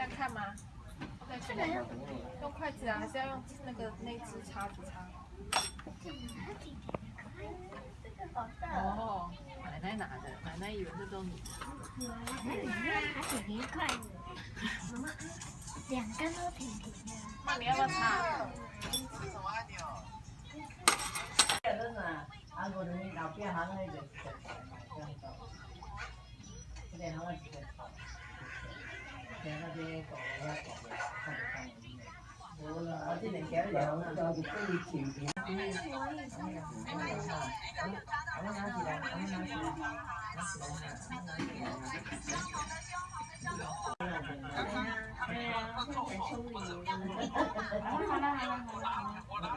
这样看吗？这个要用用筷子啊，还是要用那个那只叉子叉？哦，奶奶拿的，奶奶以为这都你的。还挺愉快的。两根都挺平的。那你要不要擦？真的，啊，我的你老边行那个是这样子，这边行那是这样子，在那边搞那搞的，看着看着。我了，我这边搞的两个叫做可以甜甜。我们拿起来，我们拿起来，我们拿起来，拿起来，拿起来。对呀，很聪明。好了好了好了好了。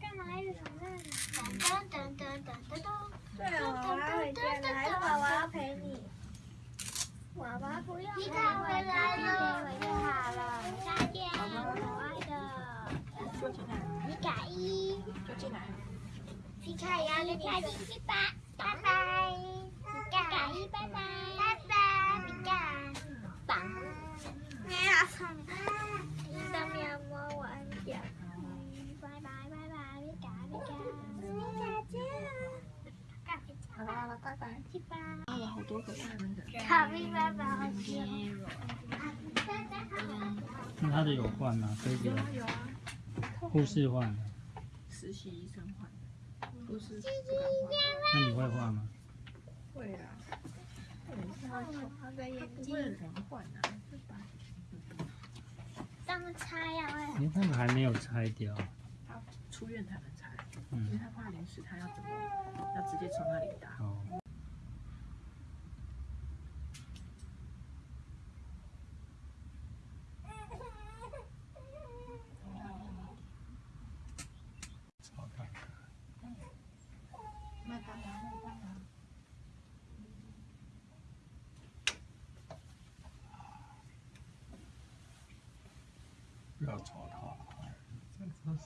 干嘛一直从那里？噔噔噔噔噔噔。对啊，我要回家了，还是娃娃要陪你？娃娃不要。皮卡回来。了，回就好了。再见，可爱的。皮卡一。就进来。皮卡一，皮卡一，拜拜，拜拜。皮卡一，拜拜，拜拜，皮卡。棒。喵，上面摸我安脚。拜拜拜拜，皮卡皮卡。再见。好了好了，拜拜。去吧。画了好多个大人的。卡皮爸爸好笑。那他的有换吗？可以给有啊有啊，护士换的。实习医生换的，不是不那你会换吗？会啊。好的眼不会人换啊，对吧？当拆呀，因为他们还没有拆掉。他出院才能拆，因为嗯，他怕临时他要怎么，要直接从那里打。哦。不要吵他，这真是。